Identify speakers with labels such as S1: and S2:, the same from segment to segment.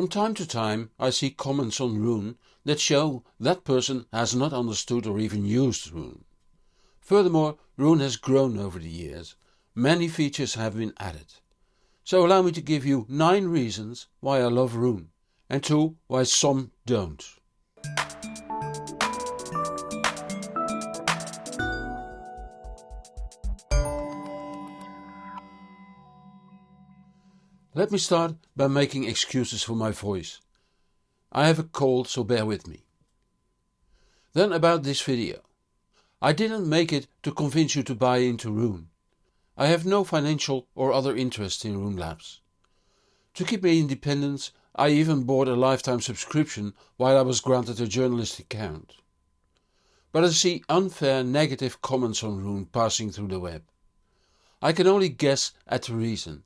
S1: From time to time I see comments on Roon that show that person has not understood or even used Roon. Furthermore, Roon has grown over the years, many features have been added. So allow me to give you 9 reasons why I love Roon and 2 why some don't. Let me start by making excuses for my voice. I have a cold so bear with me. Then about this video. I didn't make it to convince you to buy into Roon. I have no financial or other interest in Roon Labs. To keep my independence I even bought a lifetime subscription while I was granted a journalist account. But I see unfair negative comments on Roon passing through the web. I can only guess at the reason.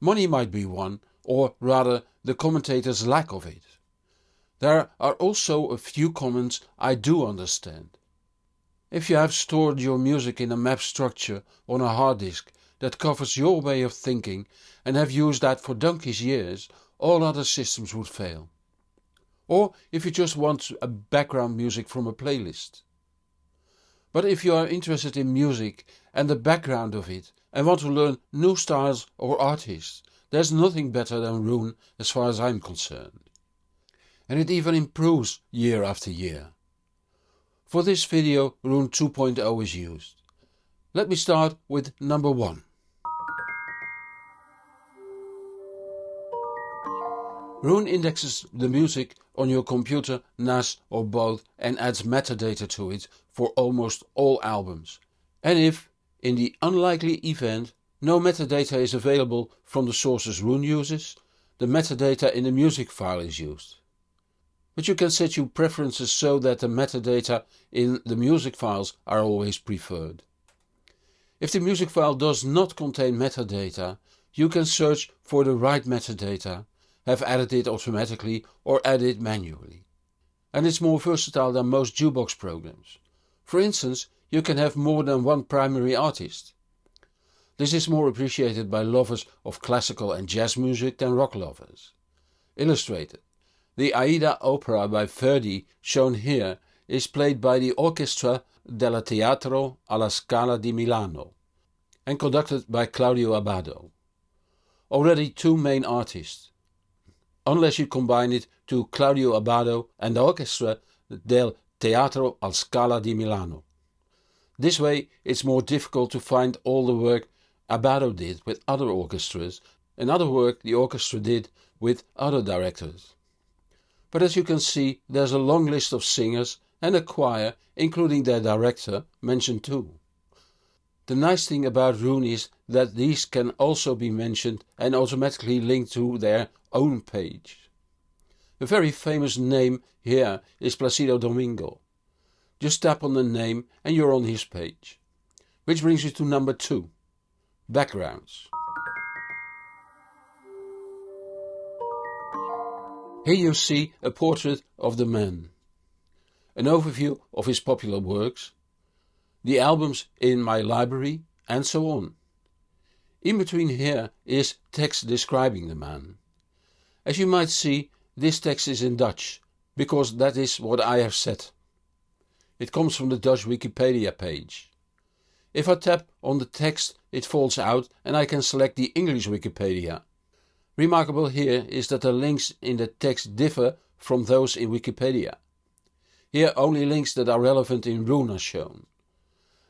S1: Money might be one, or rather the commentator's lack of it. There are also a few comments I do understand. If you have stored your music in a map structure on a hard disk that covers your way of thinking and have used that for donkey's years, all other systems would fail. Or if you just want a background music from a playlist. But if you are interested in music and the background of it and want to learn new styles or artists, there's nothing better than Roon as far as I'm concerned. And it even improves year after year. For this video Roon 2.0 is used. Let me start with number 1. Roon indexes the music on your computer, NAS or both and adds metadata to it for almost all albums. And if, in the unlikely event no metadata is available from the sources Roon uses, the metadata in the music file is used. But you can set your preferences so that the metadata in the music files are always preferred. If the music file does not contain metadata, you can search for the right metadata, have added it automatically or add it manually. And it's more versatile than most jukebox programs. For instance, you can have more than one primary artist. This is more appreciated by lovers of classical and jazz music than rock lovers. Illustrated. The Aida opera by Verdi shown here is played by the Orchestra della Teatro alla Scala di Milano and conducted by Claudio Abbado. Already two main artists, unless you combine it to Claudio Abbado and the Orchestra del Teatro alla Scala di Milano. This way it's more difficult to find all the work Abbado did with other orchestras and other work the orchestra did with other directors. But as you can see there's a long list of singers and a choir including their director mentioned too. The nice thing about Roon is that these can also be mentioned and automatically linked to their own page. A very famous name here is Placido Domingo. Just tap on the name and you're on his page. Which brings you to number 2. Backgrounds. Here you see a portrait of the man. An overview of his popular works, the albums in my library and so on. In between here is text describing the man. As you might see, this text is in Dutch, because that is what I have set. It comes from the Dutch Wikipedia page. If I tap on the text it falls out and I can select the English Wikipedia. Remarkable here is that the links in the text differ from those in Wikipedia. Here only links that are relevant in Roon are shown.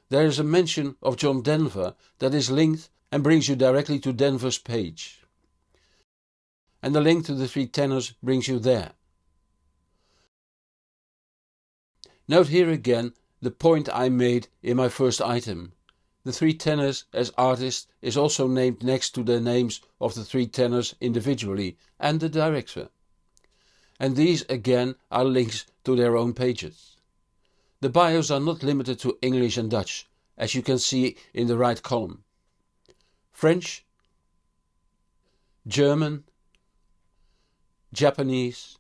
S1: There is a mention of John Denver that is linked and brings you directly to Denver's page. And the link to the three tenors brings you there. Note here again the point I made in my first item. The three tenors as artists is also named next to the names of the three tenors individually and the director. And these again are links to their own pages. The bios are not limited to English and Dutch, as you can see in the right column. French, German, Japanese,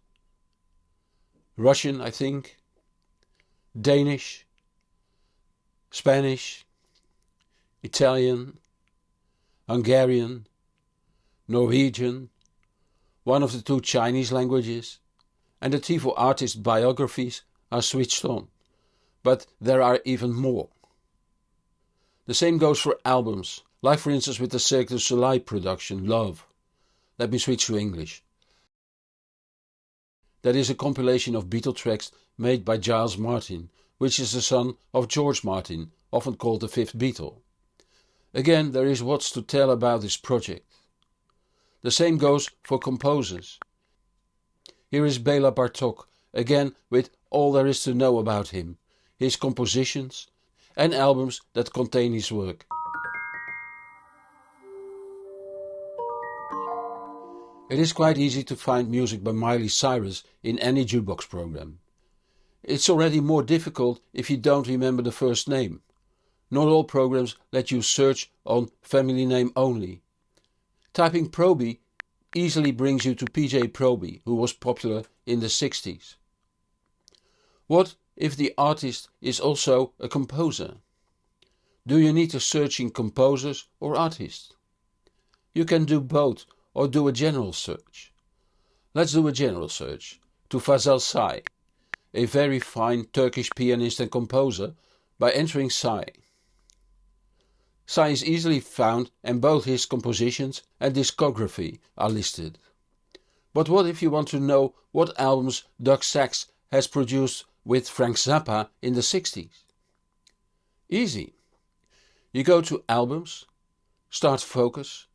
S1: Russian I think, Danish, Spanish, Italian, Hungarian, Norwegian, one of the two Chinese languages, and the TiVo artist biographies are switched on, but there are even more. The same goes for albums, like for instance with the Cirque du Soleil production Love. Let me switch to English. That is a compilation of Beatle tracks made by Giles Martin, which is the son of George Martin, often called the fifth Beatle. Again, there is what's to tell about this project. The same goes for composers. Here is Bela Bartok, again with all there is to know about him, his compositions and albums that contain his work. It is quite easy to find music by Miley Cyrus in any jukebox program. It's already more difficult if you don't remember the first name. Not all programs let you search on family name only. Typing Proby easily brings you to PJ Proby, who was popular in the 60s. What if the artist is also a composer? Do you need to search in composers or artists? You can do both or do a general search. Let's do a general search to Fazil Say, a very fine Turkish pianist and composer, by entering Say. Say is easily found and both his compositions and discography are listed. But what if you want to know what albums Doug Sax has produced with Frank Zappa in the 60s? Easy. You go to Albums, Start Focus,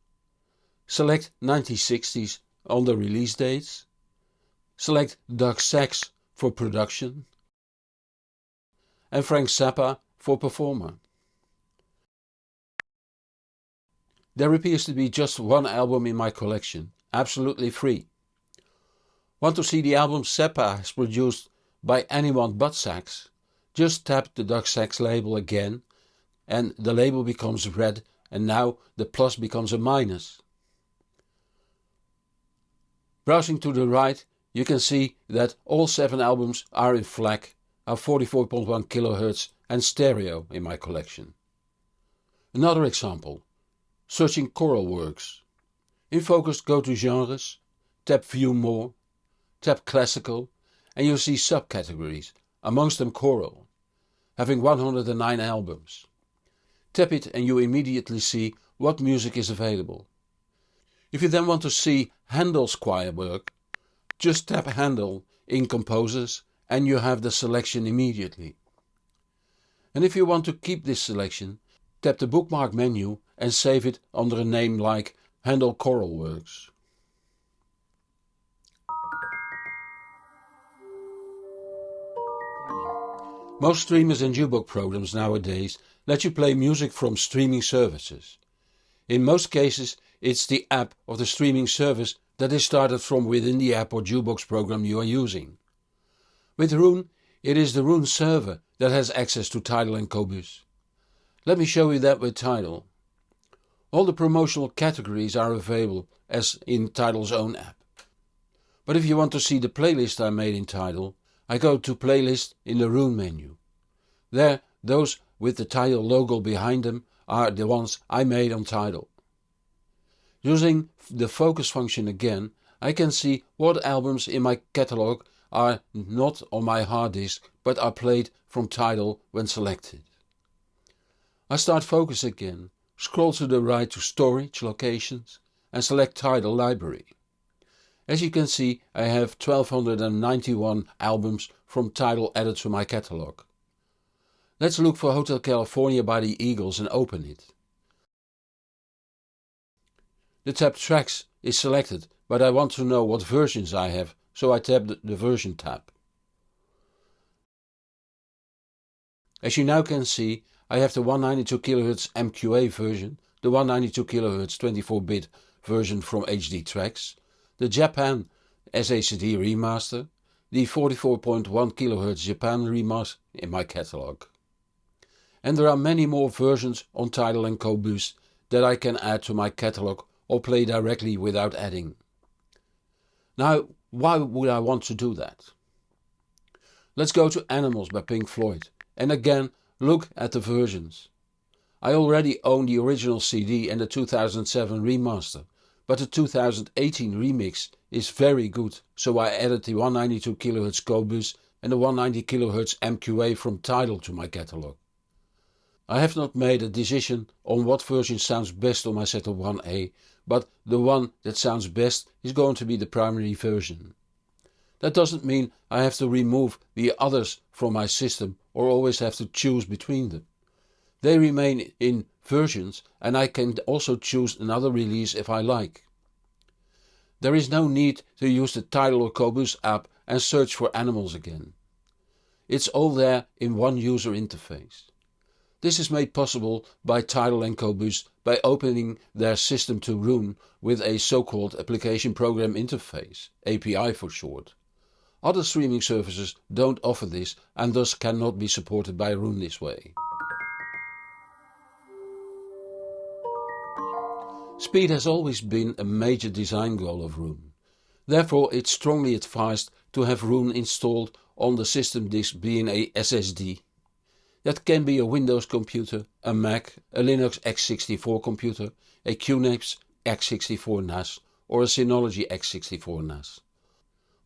S1: Select 1960s on the release dates. Select Doug Sax for production. And Frank Zappa for performer. There appears to be just one album in my collection, absolutely free. Want to see the album Zappa has produced by anyone but Sax? Just tap the Doug Sax label again and the label becomes red and now the plus becomes a minus. Browsing to the right you can see that all 7 albums are in FLAC, are 44.1 kHz and stereo in my collection. Another example, searching choral works. In focus go to genres, tap view more, tap classical and you'll see subcategories, amongst them choral, having 109 albums. Tap it and you immediately see what music is available. If you then want to see Handel's choir work, just tap Handel in Composers and you have the selection immediately. And if you want to keep this selection, tap the bookmark menu and save it under a name like Handel Choral Works. Most streamers and jukebox programs nowadays let you play music from streaming services. In most cases it's the app of the streaming service that is started from within the app or jukebox program you are using. With Roon, it is the Roon server that has access to Tidal and Qobuz. Let me show you that with Tidal. All the promotional categories are available as in Tidal's own app. But if you want to see the playlist I made in Tidal, I go to playlist in the Roon menu. There, those with the Tidal logo behind them are the ones I made on Tidal. Using the focus function again, I can see what albums in my catalog are not on my hard disk but are played from Tidal when selected. I start focus again, scroll to the right to storage locations and select Tidal library. As you can see I have 1291 albums from Tidal added to my catalog. Let's look for Hotel California by the Eagles and open it. The tab Tracks is selected, but I want to know what versions I have, so I tap the version tab. As you now can see, I have the 192 kHz MQA version, the 192 kHz 24-bit version from HD Tracks, the Japan SACD remaster, the 44.1 kHz Japan remaster in my catalog. And there are many more versions on Tidal and Qobuz that I can add to my catalog or play directly without adding. Now, why would I want to do that? Let's go to Animals by Pink Floyd and again look at the versions. I already own the original CD and the 2007 remaster, but the 2018 remix is very good, so I added the 192 kHz Qobuz and the 190 kHz MQA from Tidal to my catalogue. I have not made a decision on what version sounds best on my setup 1A, but the one that sounds best is going to be the primary version. That doesn't mean I have to remove the others from my system or always have to choose between them. They remain in versions and I can also choose another release if I like. There is no need to use the Tidal or Qobuz app and search for animals again. It's all there in one user interface. This is made possible by Tidal and Qobuz by opening their system to Roon with a so-called Application Program Interface, API for short. Other streaming services don't offer this and thus cannot be supported by Roon this way. Speed has always been a major design goal of Roon. Therefore it's strongly advised to have Roon installed on the system disk being a SSD that can be a Windows computer, a Mac, a Linux x64 computer, a QNAP x64 NAS or a Synology x64 NAS.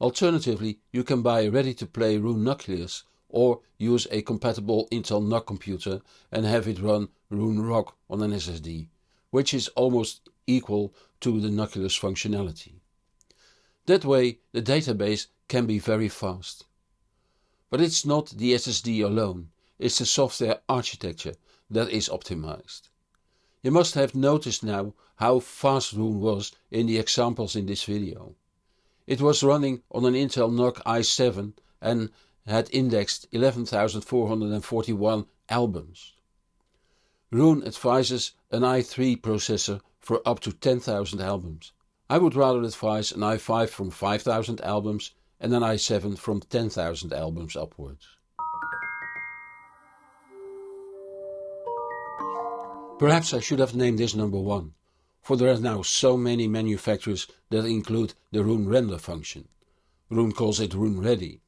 S1: Alternatively, you can buy a ready-to-play Roon Nucleus or use a compatible Intel NUC computer and have it run Roon Rock on an SSD, which is almost equal to the Nucleus functionality. That way the database can be very fast. But it's not the SSD alone, is the software architecture that is optimized. You must have noticed now how fast Roon was in the examples in this video. It was running on an Intel NUC i7 and had indexed 11,441 albums. Roon advises an i3 processor for up to 10,000 albums. I would rather advise an i5 from 5,000 albums and an i7 from 10,000 albums upwards. Perhaps I should have named this number 1, for there are now so many manufacturers that include the Roon render function. Roon calls it Roon Ready.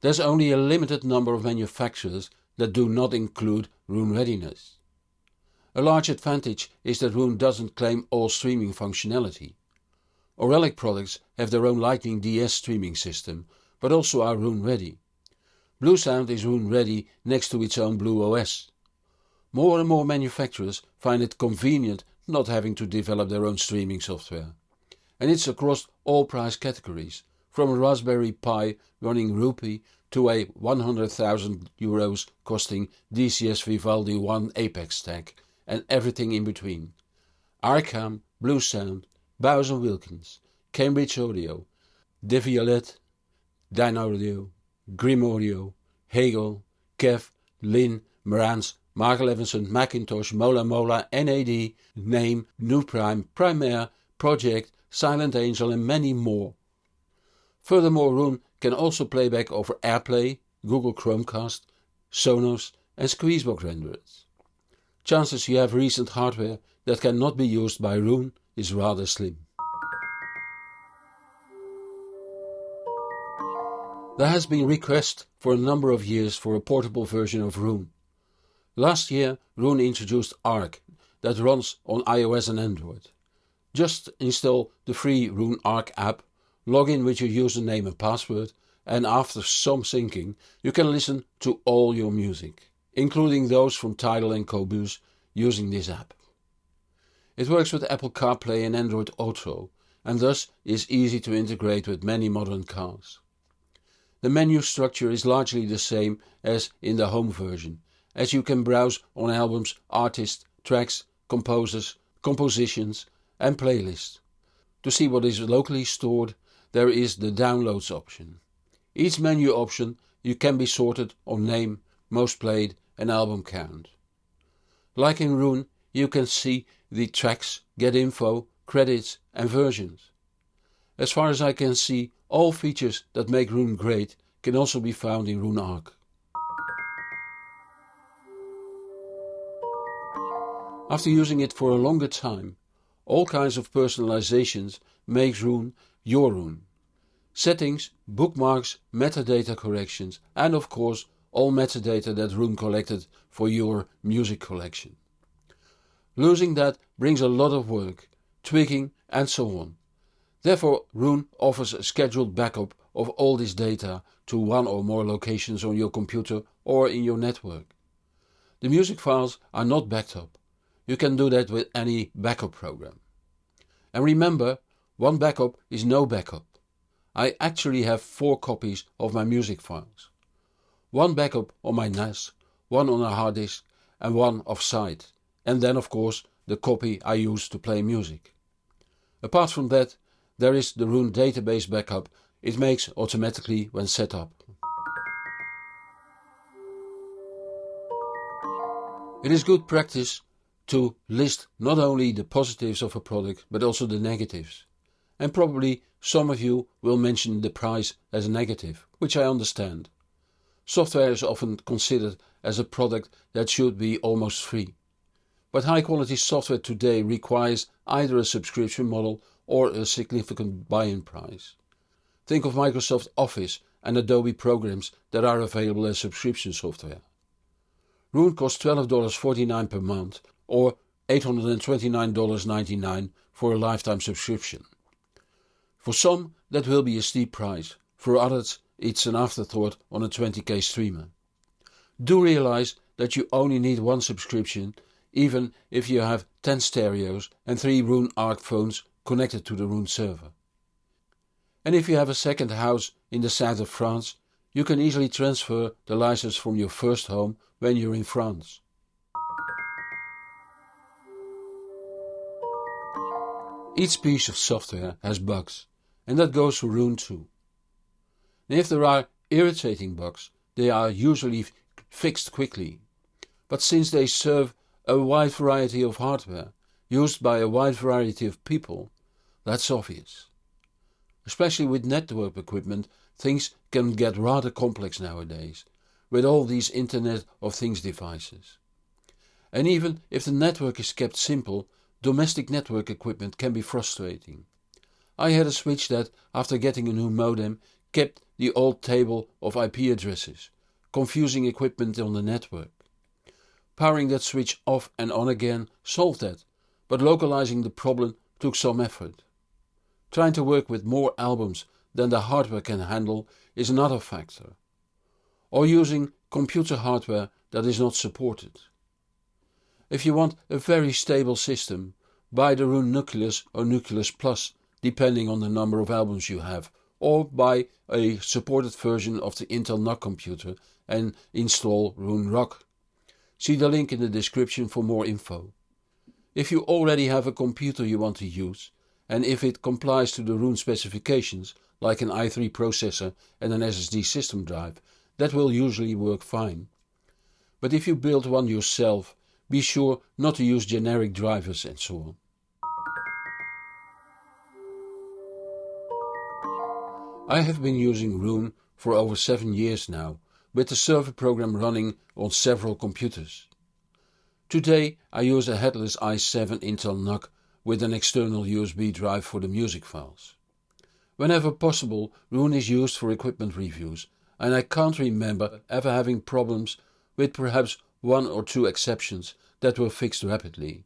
S1: There's only a limited number of manufacturers that do not include Roon Readiness. A large advantage is that Roon doesn't claim all streaming functionality. Auralic products have their own Lightning DS streaming system, but also are Roon ready. Bluesound is Roon ready next to its own BluOS. More and more manufacturers find it convenient not having to develop their own streaming software. And it's across all price categories, from a Raspberry Pi running RoPieee to a 100,000 euros costing DCS Vivaldi 1 Apex stack and everything in between. Arcam, Bluesound, Bowers & Wilkins, Cambridge Audio, Devialet, Dynaudio, Grimm Audio, Hegel, KEF, Linn, Marantz Mark Levinson, McIntosh, Mola Mola, NAD, Naim, New Prime, Primaire, Pro-Ject, Silent Angel and many more. Furthermore Roon can also play back over AirPlay, Google Chromecast, Sonos and Squeezebox renderers. Chances you have recent hardware that cannot be used by Roon is rather slim. There has been request for a number of years for a portable version of Roon. Last year Roon introduced Arc that runs on iOS and Android. Just install the free Roon Arc app, log in with your username and password and after some syncing you can listen to all your music, including those from Tidal and Qobuz using this app. It works with Apple CarPlay and Android Auto and thus is easy to integrate with many modern cars. The menu structure is largely the same as in the home version as you can browse on albums, artists, tracks, composers, compositions and playlists. To see what is locally stored there is the downloads option. Each menu option you can be sorted on name, most played and album count. Like in Roon you can see the tracks, get info, credits and versions. As far as I can see all features that make Roon great can also be found in Roon After using it for a longer time, all kinds of personalizations makes Roon your Roon. Settings, bookmarks, metadata corrections and of course all metadata that Roon collected for your music collection. Losing that brings a lot of work, tweaking and so on. Therefore Roon offers a scheduled backup of all this data to one or more locations on your computer or in your network. The music files are not backed up. You can do that with any backup program. And remember, one backup is no backup. I actually have four copies of my music files. One backup on my NAS, one on a hard disk and one off-site, and then of course the copy I use to play music. Apart from that, there is the Roon database backup it makes automatically when set up. It is good practice to list not only the positives of a product but also the negatives. And probably some of you will mention the price as a negative, which I understand. Software is often considered as a product that should be almost free. But high quality software today requires either a subscription model or a significant buy-in price. Think of Microsoft Office and Adobe programs that are available as subscription software. Roon costs $12.49 per month or $829.99 for a lifetime subscription. For some that will be a steep price, for others it's an afterthought on a 20k streamer. Do realize that you only need one subscription even if you have 10 stereos and 3 Roon Arc phones connected to the Roon server. And if you have a second house in the south of France, you can easily transfer the license from your first home when you're in France. Each piece of software has bugs, and that goes for Roon too. And if there are irritating bugs, they are usually fixed quickly. But since they serve a wide variety of hardware, used by a wide variety of people, that's obvious. Especially with network equipment, things can get rather complex nowadays, with all these Internet of Things devices. And even if the network is kept simple, domestic network equipment can be frustrating. I had a switch that, after getting a new modem, kept the old table of IP addresses, confusing equipment on the network. Powering that switch off and on again solved that, but localizing the problem took some effort. Trying to work with more albums than the hardware can handle is another factor. Or using computer hardware that is not supported. If you want a very stable system, buy the Roon Nucleus or Nucleus Plus depending on the number of albums you have, or buy a supported version of the Intel NUC computer and install Roon Rock. See the link in the description for more info. If you already have a computer you want to use, and if it complies to the Roon specifications, like an i3 processor and an SSD system drive, that will usually work fine. But if you build one yourself, be sure not to use generic drivers and so on. I have been using Roon for over 7 years now, with the server program running on several computers. Today I use a headless i7 Intel NUC with an external USB drive for the music files. Whenever possible, Roon is used for equipment reviews, and I can't remember ever having problems with perhaps one or two exceptions that were fixed rapidly.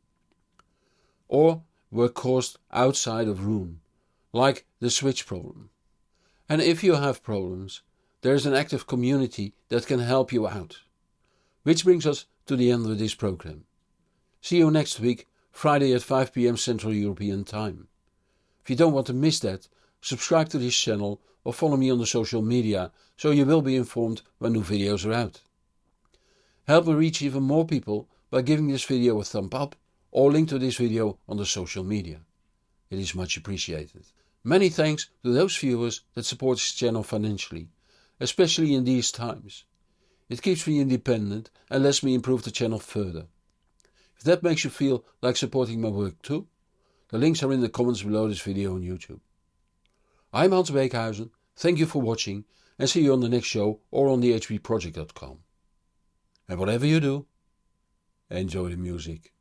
S1: Or were caused outside of Roon, like the switch problem. And if you have problems, there is an active community that can help you out. Which brings us to the end of this program. See you next week Friday at 5 pm Central European Time. If you don't want to miss that, subscribe to this channel or follow me on the social media so you will be informed when new videos are out. Help me reach even more people by giving this video a thumb up or link to this video on the social media. It is much appreciated. Many thanks to those viewers that support this channel financially, especially in these times. It keeps me independent and lets me improve the channel further. If that makes you feel like supporting my work too, the links are in the comments below this video on YouTube. I'm Hans Beekhuizen, thank you for watching and see you on the next show or on thehbproject.com. And whatever you do, enjoy the music.